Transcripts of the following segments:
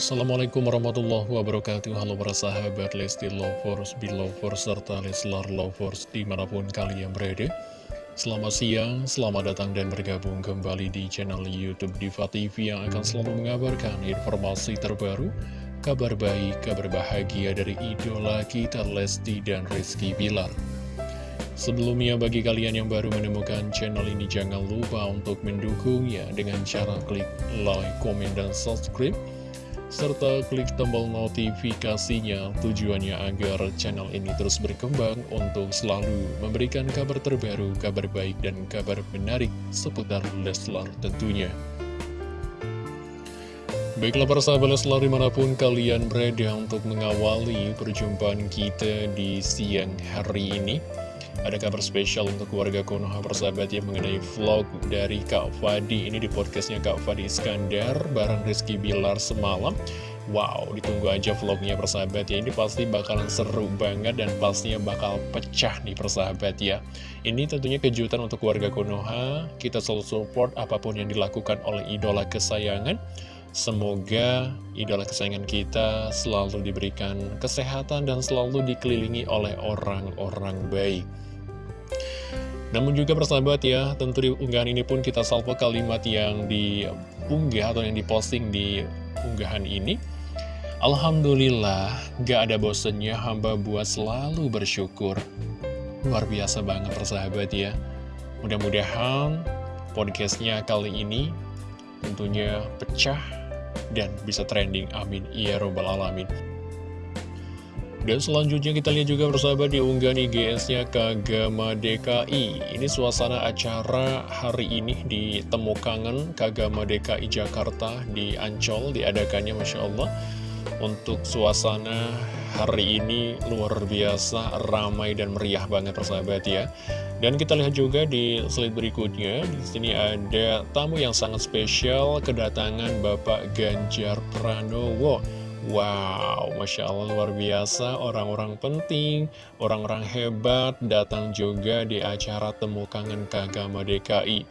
Assalamualaikum warahmatullahi wabarakatuh. Halo para sahabat Lesti Lovers, Belovers, serta Leslar Lovers di mana pun kalian berada. Selamat siang, selamat datang dan bergabung kembali di channel Youtube Diva TV Yang akan selalu mengabarkan informasi terbaru Kabar baik, kabar bahagia dari idola kita Lesti dan Rizky Bilar. Sebelumnya bagi kalian yang baru menemukan channel ini jangan lupa untuk mendukungnya dengan cara klik like, komen, dan subscribe serta klik tombol notifikasinya tujuannya agar channel ini terus berkembang untuk selalu memberikan kabar terbaru, kabar baik, dan kabar menarik seputar Leslar tentunya. Baiklah para sahabat Leslar di mana pun kalian berada untuk mengawali perjumpaan kita di siang hari ini. Ada kabar spesial untuk keluarga Konoha persahabat yang mengenai vlog dari Kak Fadi. Ini di podcastnya Kak Fadi Iskandar bareng Rizky Bilar semalam. Wow, ditunggu aja vlognya persahabat ya. Ini pasti bakalan seru banget dan pastinya bakal pecah nih persahabat ya. Ini tentunya kejutan untuk keluarga Konoha. Kita selalu support apa pun yang dilakukan oleh idola kesayangan. Semoga idola kesayangan kita selalu diberikan kesehatan dan selalu dikelilingi oleh orang-orang baik namun juga persahabat ya, tentu di unggahan ini pun kita salvo kalimat yang diunggah atau yang diposting di unggahan ini. Alhamdulillah, gak ada bosennya hamba buat selalu bersyukur. Luar biasa banget persahabat ya. Mudah-mudahan podcastnya kali ini tentunya pecah dan bisa trending. Amin. Ya Robbal Alamin. Dan selanjutnya kita lihat juga bersahabat di unggahan IGS-nya Kagama DKI Ini suasana acara hari ini di Temu Kangen Kagama DKI Jakarta di Ancol diadakannya Masya Allah. Untuk suasana hari ini luar biasa ramai dan meriah banget persahabat ya. Dan kita lihat juga di slide berikutnya di sini ada tamu yang sangat spesial kedatangan Bapak Ganjar Pranowo Wow, Masya Allah luar biasa, orang-orang penting, orang-orang hebat datang juga di acara Temu Kangen Kagama DKI.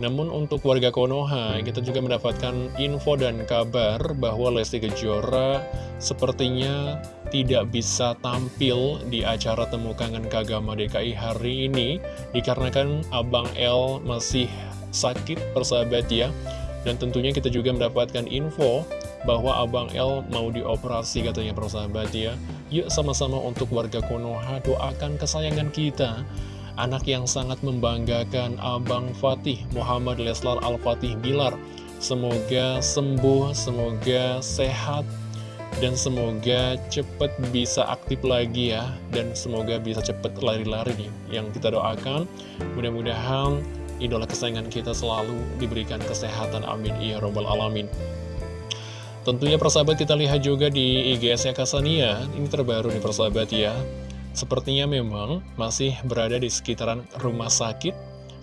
Namun untuk warga Konoha, kita juga mendapatkan info dan kabar bahwa Lesti Kejora sepertinya tidak bisa tampil di acara Temu Kangen Kagama DKI hari ini dikarenakan Abang L masih sakit persahabat ya. Dan tentunya kita juga mendapatkan info bahwa Abang L mau dioperasi katanya persahabat ya. Yuk sama-sama untuk warga Konoha doakan kesayangan kita. Anak yang sangat membanggakan Abang Fatih Muhammad Leslar Al-Fatih Bilar. Semoga sembuh, semoga sehat, dan semoga cepat bisa aktif lagi ya. Dan semoga bisa cepat lari-lari nih yang kita doakan. Mudah-mudahan idola kesayangan kita selalu diberikan kesehatan. Amin. Ya Robbal Alamin. Tentunya persahabat kita lihat juga di IGS-nya Kasania, ini terbaru nih persahabat ya. Sepertinya memang masih berada di sekitaran rumah sakit,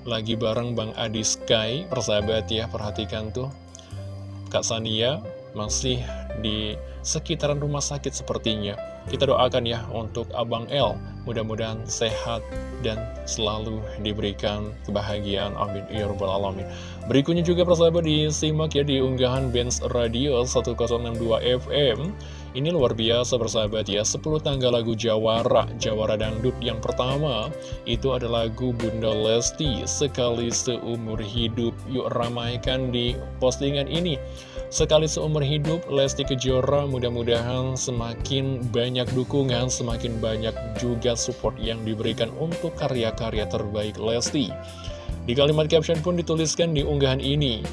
lagi bareng Bang Adi Sky, persahabat ya, perhatikan tuh. Kak Sania masih di sekitaran rumah sakit sepertinya. Kita doakan ya untuk Abang L, mudah-mudahan sehat dan selalu diberikan kebahagiaan. Amin. Ya Rabbal Alamin. Berikutnya juga persahabat disimak ya di unggahan Benz Radio 1062 FM Ini luar biasa persahabat ya. 10 tangga lagu Jawara Jawara Dangdut yang pertama Itu ada lagu Bunda Lesti Sekali seumur hidup. Yuk ramaikan di postingan ini. Sekali seumur hidup Lesti Kejora mudah-mudahan semakin banyak dukungan Semakin banyak juga support yang diberikan untuk karya-karya terbaik Lesti. Di kalimat caption pun dituliskan di unggahan ini,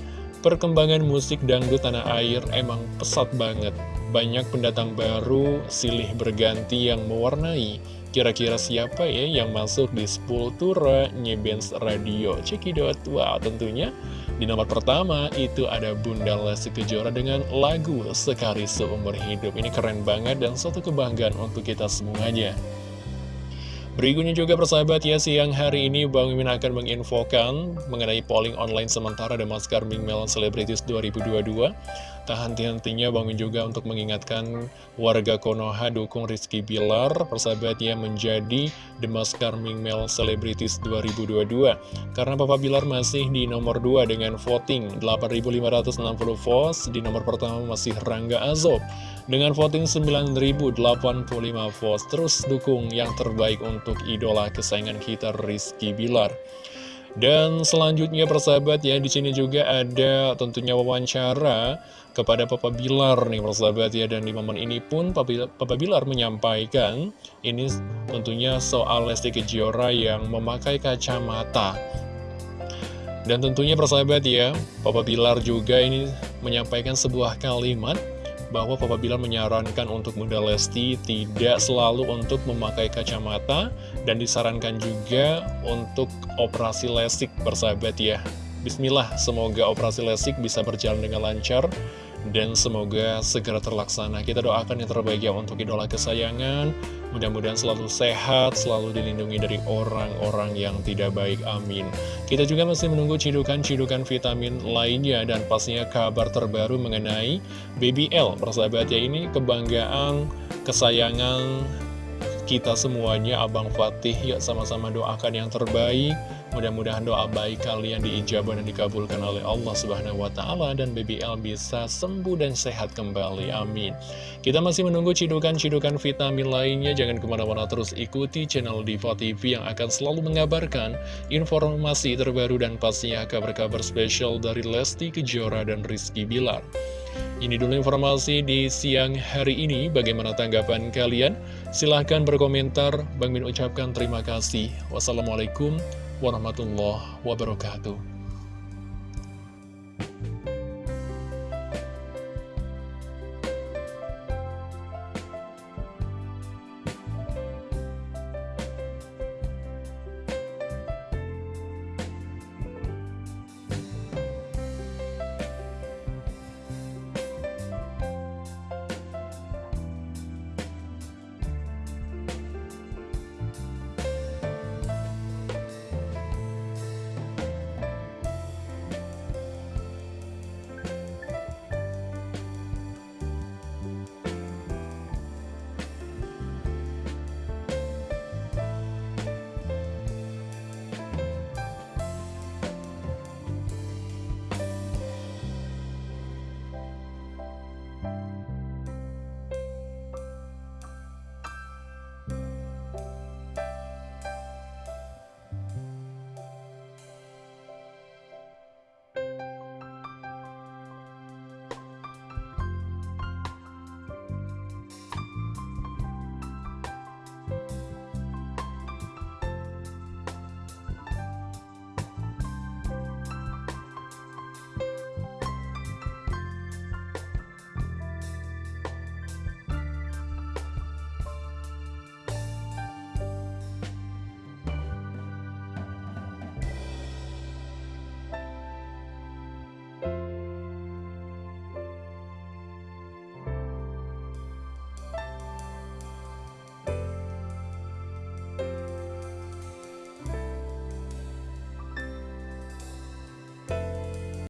perkembangan musik dangdut tanah air emang pesat banget. Banyak pendatang baru, silih berganti yang mewarnai. Kira-kira siapa ya yang masuk di Spultura Nyebens Radio? Cekidot, wow tentunya di nomor pertama itu ada Bunda Lesti Kejora dengan lagu Sekali Seumur Hidup. Ini keren banget dan suatu kebanggaan untuk kita semuanya. Berikutnya juga persahabat ya, siang hari ini Bang Mimin akan menginfokan mengenai polling online sementara The Maskar Big Melon Celebrities 2022. Tak henti-hentinya bangun juga untuk mengingatkan warga Konoha dukung Rizky Bilar, persahabatnya menjadi The Charming Male Celebrities 2022. Karena Papa Bilar masih di nomor 2 dengan voting 8.560 votes, di nomor pertama masih Rangga Azob. Dengan voting 9.085 votes, terus dukung yang terbaik untuk idola kesayangan kita Rizky Bilar. Dan selanjutnya persahabat ya di sini juga ada tentunya wawancara kepada Papa Bilar nih persahabat ya dan di momen ini pun Papa, Bilar menyampaikan ini tentunya soal Lesti Kejora yang memakai kacamata. Dan tentunya persahabat ya Papa Bilar juga ini menyampaikan sebuah kalimat bahwa Papa Bilar menyarankan untuk Bunda Lesti tidak selalu untuk memakai kacamata dan disarankan juga untuk operasi lesik bersahabat ya. Bismillah, semoga operasi lesik bisa berjalan dengan lancar dan semoga segera terlaksana. Kita doakan yang terbaik ya untuk idola kesayangan. Mudah-mudahan selalu sehat, selalu dilindungi dari orang-orang yang tidak baik. Amin. Kita juga masih menunggu cidukan-cidukan vitamin lainnya dan pastinya kabar terbaru mengenai BBL. Persahabat ya ini kebanggaan, kesayangan kita semuanya Abang Fatih yuk sama-sama doakan yang terbaik mudah-mudahan doa baik kalian diijabah dan dikabulkan oleh Allah Subhanahu Wa Taala dan BBL bisa sembuh dan sehat kembali amin kita masih menunggu cidukan-cidukan vitamin lainnya jangan ke mana-mana terus ikuti channel Diva TV yang akan selalu mengabarkan informasi terbaru dan pastinya kabar-kabar spesial dari Lesti Kejora dan Rizky Bilar ini dulu informasi di siang hari ini. Bagaimana tanggapan kalian? Silahkan berkomentar. Bang Min ucapkan terima kasih. Wassalamualaikum warahmatullahi wabarakatuh.